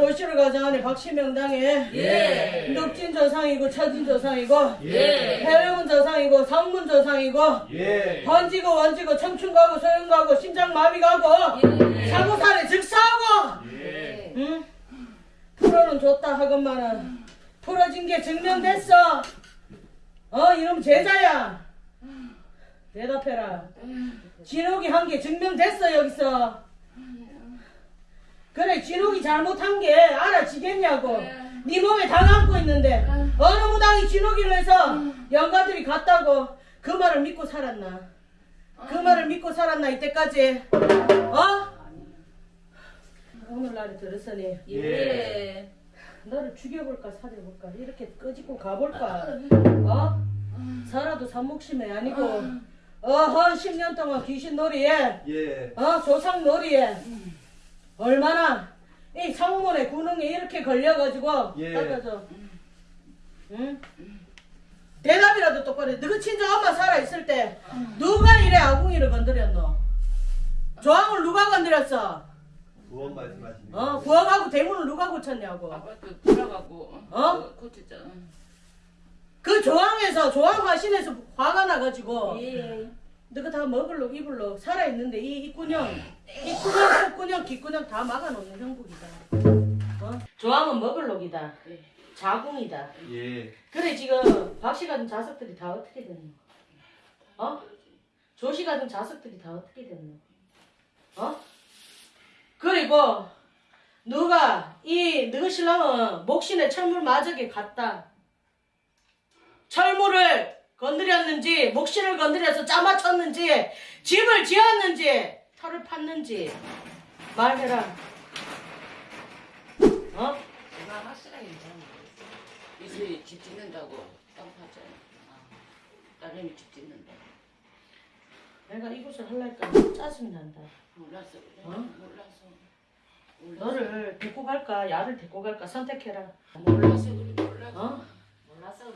조씨를 가장하네 박시명당에 예. 늑진 조상이고 처진 조상이고 예. 해외문 조상이고 상문 조상이고 예. 번지고 원지고 청춘 가고 소영 가고 심장 마비 가고 예. 사고산에 즉사하고 예. 응? 프로는 좋다 하건만은 풀어진 게 증명됐어 어 이놈 제자야 대답해라 진욱이 한 게 증명됐어 여기서 그래 진욱이 잘못한 게 알아지겠냐고. 네. 몸에 당 안고 있는데 어느 무당이 진욱이를 해서 영가들이 갔다고 그 말을 믿고 살았나? 그 말을 믿고 살았나 이때까지? 어? 오늘날에 들었으니 예. 너를 죽여볼까 살려볼까? 이렇게 끄집고 가볼까? 어? 살아도 산목심이 아니고 어허 10년 동안 귀신 놀이에? 예. 어 조상 놀이에 얼마나 이 성문의 구능에 이렇게 걸려가지고 예. 따라줘 응? 대답이라도 똑바로 해. 너그 친정 엄마 살아있을 때 누가 이래 아궁이를 건드렸노 조항을 누가 건드렸어 구원 말씀하십니다. 어 부엌하고 대문을 누가 고쳤냐고 아파트 돌아가고 어? 고쳤잖아. 그 조항에서 조항 화신에서 화가 나가지고 예. 너가 다 먹을록 입을록 살아있는데 이 입구녕 입구녕 속구녕 귓구녕 다 막아놓는 형국이다 어? 조항은 먹을록이다 예. 자궁이다 예. 그래 지금 박씨 같은 자석들이 다 어떻게 됐노 어? 조씨 같은 자석들이 다 어떻게 됐노 어? 그리고 누가 이 너희 신랑은 목신의 철물 마저게 갔다 철물을 건드렸는지 목신을 건드려서 짜맞췄는지 집을 지었는지 털을 팠는지 말해라 어? 제가 확실하게 잘 모르겠어. 이슬이 집 짓는다고 땅 팠잖아. 딸내미 집 짓는다. 내가 이곳을 할라니까 짜증이 난다 몰랐어 그래. 어? 몰라서. 너를 데리고 갈까 야를 데리고 갈까 선택해라 몰라서 그래. 몰라서. 어? 몰라서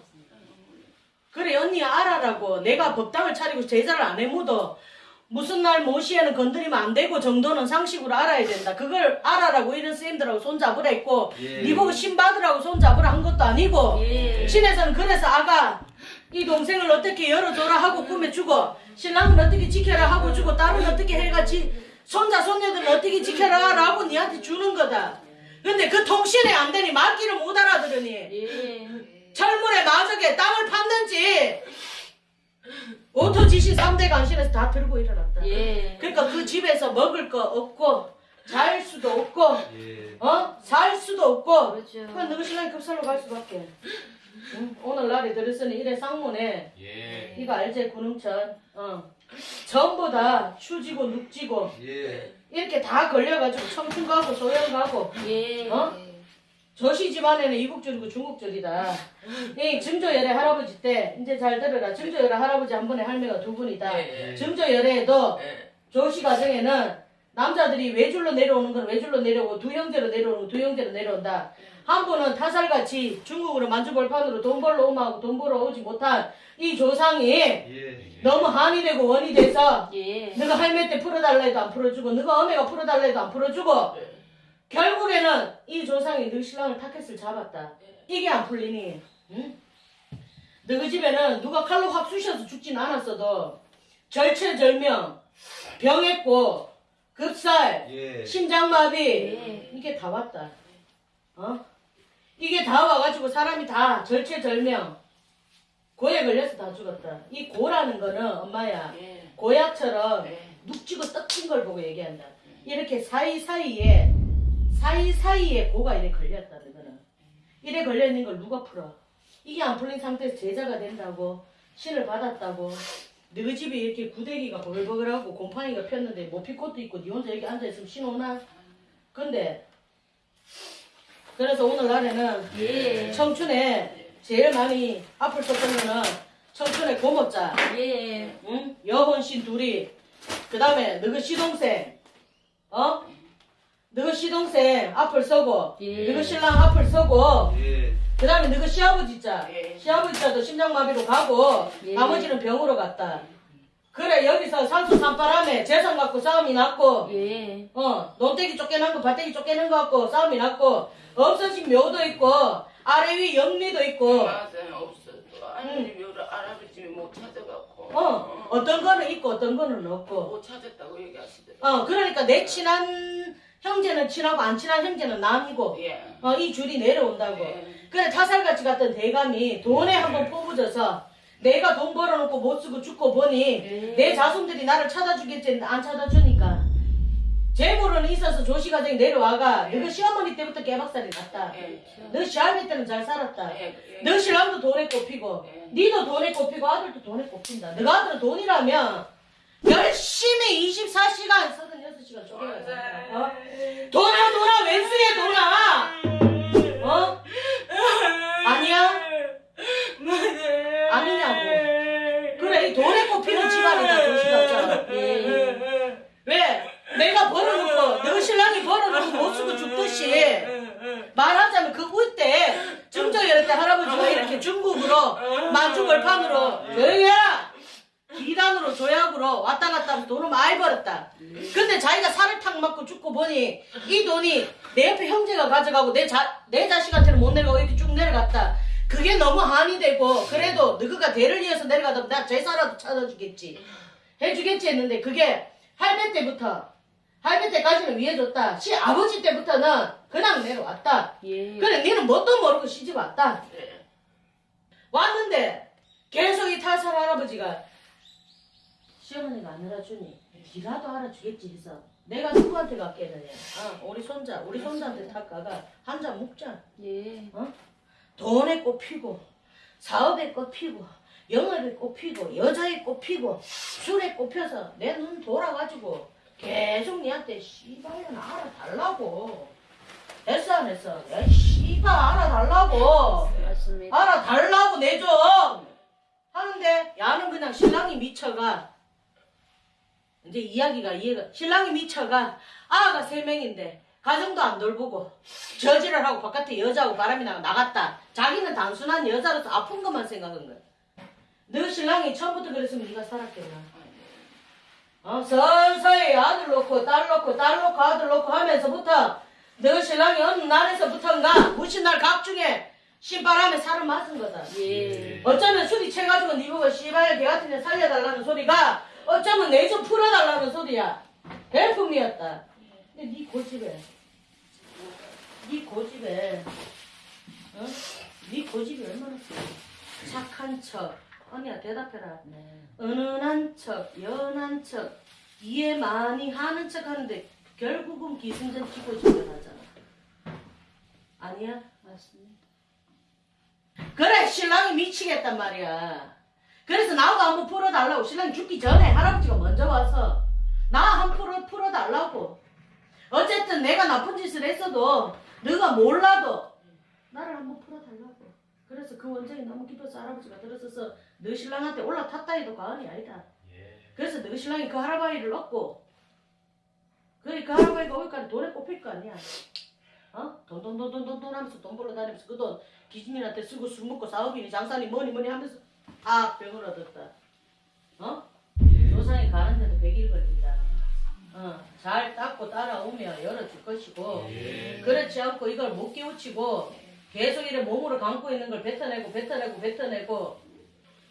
그래 언니 알아라고 내가 법당을 차리고 제자를 안 해묻어 무슨 날 모시에는 건드리면 안 되고 정도는 상식으로 알아야 된다 그걸 알아라고 이런 선생님들하고 손잡으라 했고 예. 네 보고 신 받으라고 손잡으라 한 것도 아니고 예. 신에서는 그래서 아가 이 동생을 어떻게 열어줘라 하고 꾸며주고 신랑은 어떻게 지켜라 하고 주고 딸은 어떻게 해가지 손자 손녀들은 어떻게 지켜라 라고 니한테 주는 거다 근데 그 통신이 안 되니 말귀를 못 알아들으니 예. 철물에 마저게 땅을 팠는지 오토 지신 3대 간신에서 다 들고 일어났다 예. 그러니까 그 집에서 먹을 거 없고 잘 수도 없고 예. 어? 살 수도 없고 그렇죠. 그냥 너희 신랑이 급살로 갈 수밖에 응? 오늘날에 들었으니 이래 쌍문에 예. 이거 알지 구능천 어. 전부 다 추지고 눅지고 예. 이렇게 다 걸려가지고 청춘 가고 소영 가고 예. 어? 조씨 집안에는 이국적이고 중국적이다. 이 증조열애 할아버지 때 이제 잘 들어라. 증조열애 할아버지 한 분에 할매가 두 분이다. 예. 증조열애에도 예. 조씨 가정에는 남자들이 외줄로 내려오는 건 외줄로 내려오고 두 형제로 내려오는 건두 형제로 내려온다. 한 분은 타살같이 중국으로 만주벌판으로 돈 벌러 오마하고 돈 벌어 오지 못한 이 조상이 예. 너무 한이 되고 원이 돼서 예. 너가 할매 때 풀어달라 해도 안 풀어주고 너가 어메가 풀어달라 해도 안 풀어주고 결국에는 이 조상이 너 신랑을 타켓을 잡았다. 이게 안 풀리니, 응? 너희 집에는 누가 칼로 확 쑤셔서 죽진 않았어도 절체절명, 병했고, 급살, 예. 심장마비 예. 이게 다 왔다. 어? 이게 다 와가지고 사람이 다 절체절명, 고에 걸려서 다 죽었다. 이 고라는 거는 엄마야 예. 고약처럼 예. 눅지고 떡진 걸 보고 얘기한다. 이렇게 사이사이에 사이사이에 고가 이래 걸렸다는 거는 이래 걸려있는 걸 누가 풀어? 이게 안 풀린 상태에서 제자가 된다고 신을 받았다고 너희 집이 이렇게 구데기가 버글버글하고 곰팡이가 폈는데 뭐 피꽃도 있고 니 혼자 여기 앉아있으면 신 오나? 근데 그래서 오늘날에는 예. 청춘에 제일 많이 앞을 썼던 거는 청춘의 고모자 예. 응? 여혼신 둘이 그 다음에 너그 시동생 어? 너그 시동생 앞을 서고 예. 너그 신랑 앞을 서고 예. 그 다음에 너그 시아버지 자 예. 시아버지 자도 심장마비로 가고 예. 나머지는 병으로 갔다 그래 여기서 산수 산바람에 재산 갖고 싸움이 났고 예. 어 논떼기 쫓겨난 거 밭떼기 쫓겨난 거 갖고 싸움이 났고 없어진 묘도 있고 아래 위 영리도 있고 맞아요 없어. 또 아니 묘를 할아버지 못 찾아갖고. 어 어떤 거는 있고 어떤 거는 없고 못 찾았다고 얘기하시더라고. 어 그러니까 내 친한 형제는 친하고 안 친한 형제는 남이고 예. 어 이 줄이 내려온다고 예. 그래 타살같이 갔던 대감이 돈에 한번 포부져서 내가 돈 벌어놓고 못 쓰고 죽고 보니 네. 내 자손들이 나를 찾아주겠지 안 찾아주니까 재물은 있어서 조시가정이 내려와가 예. 너가 시어머니 때부터 깨박살이 났다 예. 너 시할배 때는 잘 살았다 예. 예. 너 신랑도 돈에 꼽히고 예. 니도 돈에 꼽히고 아들도 돈에 꼽힌다 너가 아들은 돈이라면 열심히 24시간 36시간 쪼개가 어? 돈아 돈아 왼수에 돈아 어? 아니야? 아니냐고 그래 이 돈에 꼽히는 집안이다 조시가정 예. 왜? 내가 벌어놓고 너 신랑이 벌어놓고 못 쓰고 죽듯이 말하자면 그 울때 증조열 때 할아버지가 이렇게 중국으로 만주벌판으로 조용히 해라 조약으로 왔다 갔다 하면서 돈을 많이 벌었다. 근데 자기가 살을 탁 맞고 죽고 보니 이 돈이 내 옆에 형제가 가져가고 내, 자, 내 자식한테는 못 내려가고 이렇게 쭉 내려갔다. 그게 너무 한이 되고 그래도 너가 대를 이어서 내려가다 나 제사라도 찾아주겠지. 해주겠지 했는데 그게 할배 때부터 할배 때까지는 위해줬다. 시 아버지 때부터는 그냥 내려왔다. 예. 그래 니는 뭣도 모르고 시집 왔다. 예. 왔는데 계속 이 탈살 할아버지가 시어머니가 안 알아주니 니라도 알아주겠지 해서 내가 누구한테 갔겠느냐? 아, 우리 손자 우리 손자한테 탁 가가 한 잔 먹자. 예. 돈에 꼽히고 사업에 꼽히고 영업에 꼽히고 여자에 꼽히고 술에 꼽혀서 내 눈 돌아가지고 계속 니한테 씨발년 알아달라고. 됐어 안 했어 야 씨발 알아달라고. 맞습니다. 알아달라고 내 좀. 하는데 야는 그냥 신랑이 미쳐가 이제 이야기가 이해가 신랑이 미쳐가 아가 세 명인데 가정도 안 돌보고 저지를 하고 바깥에 여자하고 바람이 나가 나갔다. 자기는 단순한 여자로서 아픈 것만 생각한 거야. 너 신랑이 처음부터 그랬으면 네가 살았겠나? 어 서서히 아들 놓고 딸 놓고 딸 놓고 아들 놓고 하면서부터 너 신랑이 어느 날에서부터인가 무신날 각중에 신바람에 살을 맞은 거다. 예. 어쩌면 술이 채가지고 니 보고 씨발 개 같은 애 살려달라는 소리가 어쩌면 내좀 풀어달라는 소리야. 별품이었다. 근데 네 고집에 네 고집에 어? 네 고집이 얼마나 세 착한 척. 언니야 대답해라. 은은한 척 연한 척 이해 많이 하는 척 하는데 결국은 기승전 치고 집결하잖아. 아니야? 맞습니다. 그래 신랑이 미치겠단 말이야 그래서 나도 한번 풀어달라고 신랑이 죽기 전에 할아버지가 먼저 와서 나 한 풀어 풀어달라고 어쨌든 내가 나쁜 짓을 했어도 너가 몰라도 나를 한번 풀어달라고 그래서 그 원장이 너무 기뻐서 할아버지가 들어서서 너 신랑한테 올라탔다 해도 과언이 아니다 예. 그래서 너 신랑이 그 할아버지를 얻고 그래 그 할아버지가 오니까 돈에 꼽힐 거 아니야 어? 돈돈돈돈돈돈 하면서 돈 벌러 다니면서 그 돈 기준이한테 쓰고 술 먹고 사업이니 장사니 뭐니 뭐니 하면서 다 병을 얻었다 어? 예. 조상이 가는데도 100일 걸린다 어, 잘 닦고 따라오면 열어줄 것이고 예. 그렇지 않고 이걸 못 깨우치고 계속 이래 몸으로 감고 있는 걸 뱉어내고 뱉어내고 뱉어내고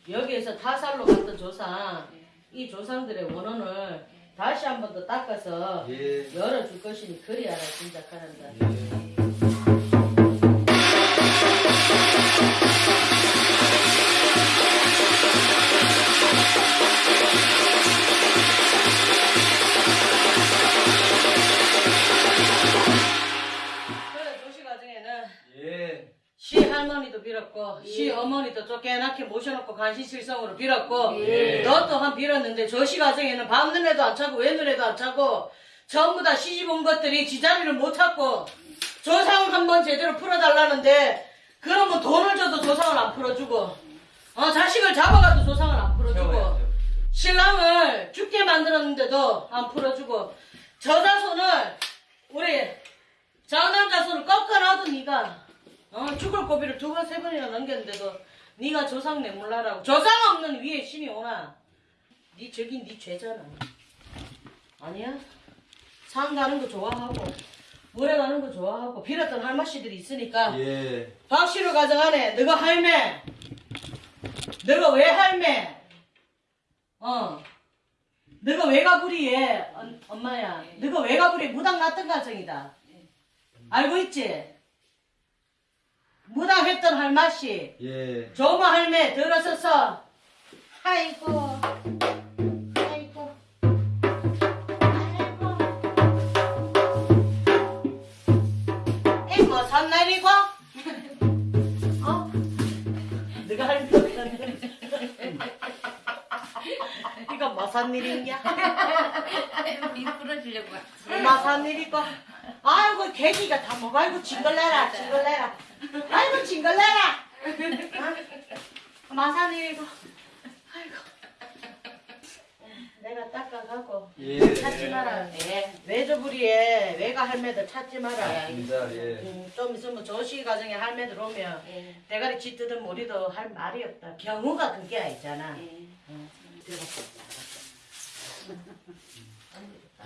여기에서 타살로 갔던 조상 이 조상들의 원혼을 다시 한 번 더 닦아서 예. 열어줄 것이니 그리 알아 짐작하란다 예. 시 할머니도 빌었고 예. 시 어머니도 쫓겨나게 모셔놓고 간신실성으로 빌었고 예. 너 또한 빌었는데 조시 과정에는 밤눈에도 안 차고 외눈에도 안 차고 전부 다 시집 온 것들이 지자리를 못 찾고 조상 한번 제대로 풀어달라는데 그러면 돈을 줘도 조상을 안 풀어주고 어 자식을 잡아가도 조상을 안 풀어주고. 신랑을 죽게 만들었는데도 안 풀어주고 저자손을 우리 장남 자손을 꺾어놔도 네가 어, 죽을 고비를 두 번 세 번이나 넘겼는데도 네가 조상 내몰라라고 조상 없는 위에 신이 오나 네 저기 네 죄잖아. 아니야? 산 가는 거 좋아하고 물에 가는 거 좋아하고 빌었던 할머니들이 있으니까 예. 박씨로 가져가네. 너가 할매. 너가 왜 할매? 어. 너가 외가부리에 어, 엄마야. 너가 외가부리에 무당 났던 가정이다. 알고 있지? 무당했던 할머니. 예. 조마 할매 들어서서 아이고 아이고 아이고 이뭐 산날이고 어? 네가 할매 이거 뭐산 일이냐? 이 풀어주려고 뭐산 일이고 아이고 계기가 다 먹어 아이고 징글레라 징글레라 아이고 징글레라 어? 마산 일이고 아이고 내가 닦아가고 예. 찾지 마라 네. 외조부리에 외가 할매들 찾지 마라 맞습니다. 예. 음, 좀 있으면 조시 가정에 할매들 오면 예. 대가리 짖듯은 우리도 할 말이 없다 경우가 그게 있잖아 예.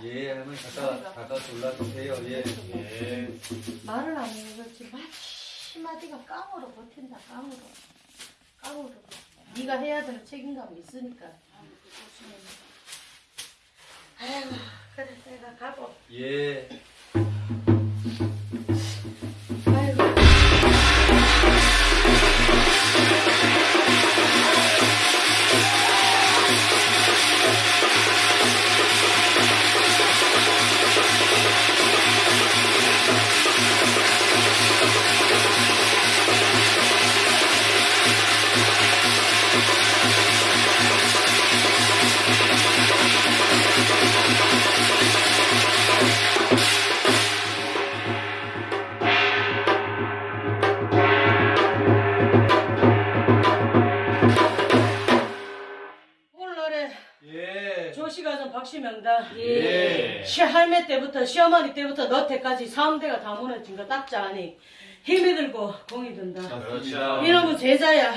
예. 할머니 가까 가까스 올라주세요. 예. 예. 말을 안 해도 그렇지 마 디마디가 깡으로 버틴다 깡으로. 깡으로 네가 해야 되는 책임감이 있으니까. 아이고 그래 내가 가고 예. 시어머니 때부터 너태까지 사음대가 다 무너진 거 딱자하니 힘이 들고 공이 든다 그렇죠. 이놈은 제자야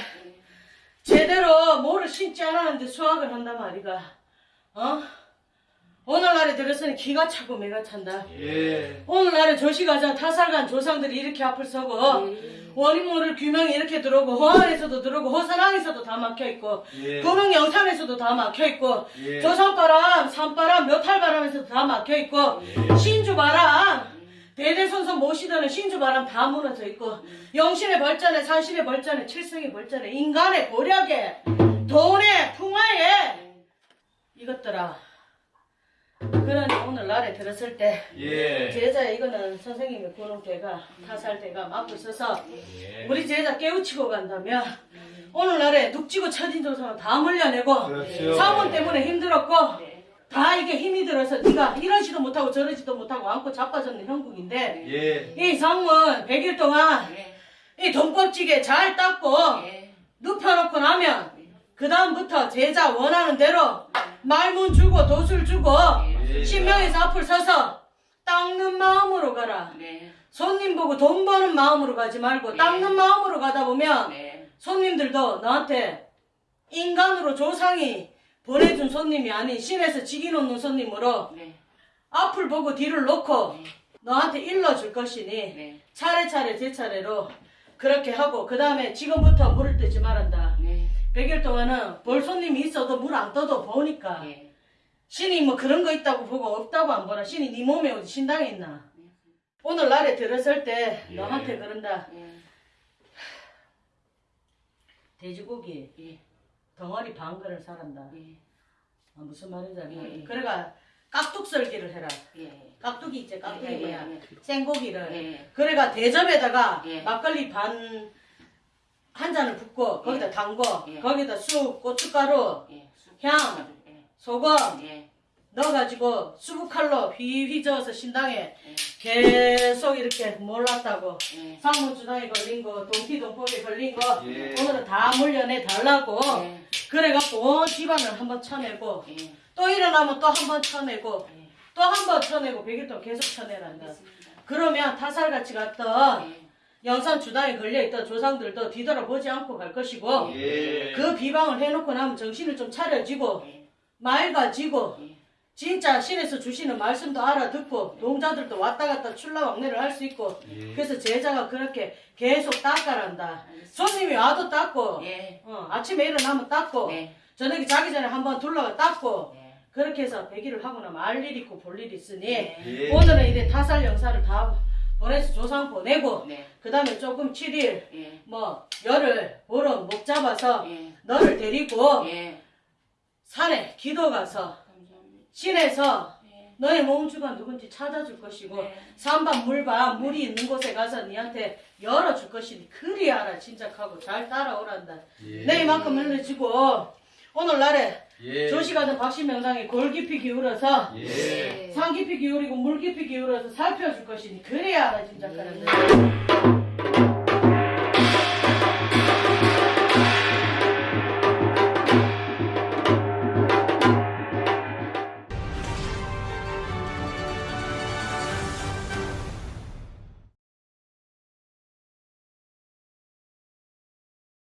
제대로 뭐를 신지 않았는데 수학을 한단 말이가 어? 오늘날에 들었으니 기가 차고 매가 찬다 예. 오늘날에 조시가장 타살간 조상들이 이렇게 앞을 서고 원인 모를 규명이 이렇게 들어오고 호안에서도 들어오고 호산항에서도 다 막혀있고 예. 도릉 영상에서도 다 막혀있고 예. 조선바람, 산바람, 묘탈바람에서도 다 막혀있고 신주바람 대대손손 모시더는 신주바람 다 무너져 있고 영신의 벌전에 산신의 벌전에 칠성의 벌전에 인간의 고력에 돈의 풍화에 이것들아 그러니 오늘날에 들었을 때 예. 제자 이거는 선생님의 고농대가 타살대가 맞고 있어서 예. 우리 제자 깨우치고 간다면 오늘날에 눅지고 처진 조상을 다 물려내고 그렇죠. 사원 때문에 힘들었고 네. 다 이게 힘이 들어서 네가 이러지도 못하고 저러지도 못하고 안고 자빠졌는 형국인데 예. 이 상문 100일 동안 예. 이 돈껍지게 잘 닦고 예. 눕혀놓고 나면 그 다음부터 제자 원하는 대로 말문 주고 도술 주고 예. 신명에서 앞을 서서 닦는 마음으로 가라 네. 손님 보고 돈 버는 마음으로 가지 말고 네. 닦는 마음으로 가다 보면 네. 손님들도 너한테 인간으로 조상이 보내준 손님이 아닌 신에서 직이 놓는 손님으로 네. 앞을 보고 뒤를 놓고 네. 너한테 일러줄 것이니 네. 차례차례 제 차례로 그렇게 하고 그 다음에 지금부터 물을 뜨지 말한다. 네. 100일 동안은 볼 손님이 있어도 물 안 떠도 보니까 예. 신이 뭐 그런 거 있다고 보고 없다고 안 보나 신이 네 몸에 어디 신당에 있나 오늘 날에 들었을 때 예. 너한테 그런다 예. 돼지고기 예. 덩어리 반 그릇 사란다 예. 아, 무슨 알까? 예. 그래가 깍둑 썰기를 해라 예. 깍둑이 있지 깍둑이 예, 예, 뭐야 예. 생고기를 예. 그래가 대접에다가 예. 막걸리 반 한 잔을 붓고 거기다 예. 담궈 예. 거기다 쑥 고춧가루 예. 쑥. 향. 예. 소금 예. 넣어가지고 수북칼로 휘휘 저어서 신당에 예. 계속 이렇게 몰랐다고 예. 상문주당에 걸린 거 동티동법에 걸린 거 예. 오늘은 다 물려내 달라고 예. 그래갖고 온 집안을 한번 쳐내고 예. 또 일어나면 또 한번 쳐내고 예. 또한번 쳐내고 100일 동안 계속 쳐내란다. 그러면 타살같이 갔던 예. 영산 주당에 걸려있던 조상들도 뒤돌아보지 않고 갈 것이고 예. 그 비방을 해놓고 나면 정신을 좀 차려지고 예. 말 가지고 예. 진짜 신에서 주시는 말씀도 알아듣고 동자들도 왔다 갔다 출라왕래를 할 수 있고 예. 그래서 제자가 그렇게 계속 닦아란다. 손님이 와도 닦고 예. 어, 아침에 일어나면 닦고 네. 저녁에 자기 전에 한번 둘러가 닦고 네. 그렇게 해서 배기를 하고 나면 알 일 있고 볼 일 있으니 네. 예. 오늘은 이래 타살 영사를 다 보내서 조상 보내고 네. 그 다음에 조금 7일 예. 뭐 열흘 보름 목 잡아서 예. 너를 데리고 예. 산에 기도 가서 감사합니다. 신에서 예. 너의 몸주가 누군지 찾아줄 것이고 네. 산반 물반 물이 있는 곳에 가서 니한테 열어줄 것이니 그리 알아 진작하고 잘 따라오란다 예. 내 이만큼 흘려주고 오늘날에 예. 조시가든 박신명상에 골 깊이 기울어서 예. 산 깊이 기울이고 물 깊이 기울어서 살펴줄 것이니 그래야 알아 진작하란다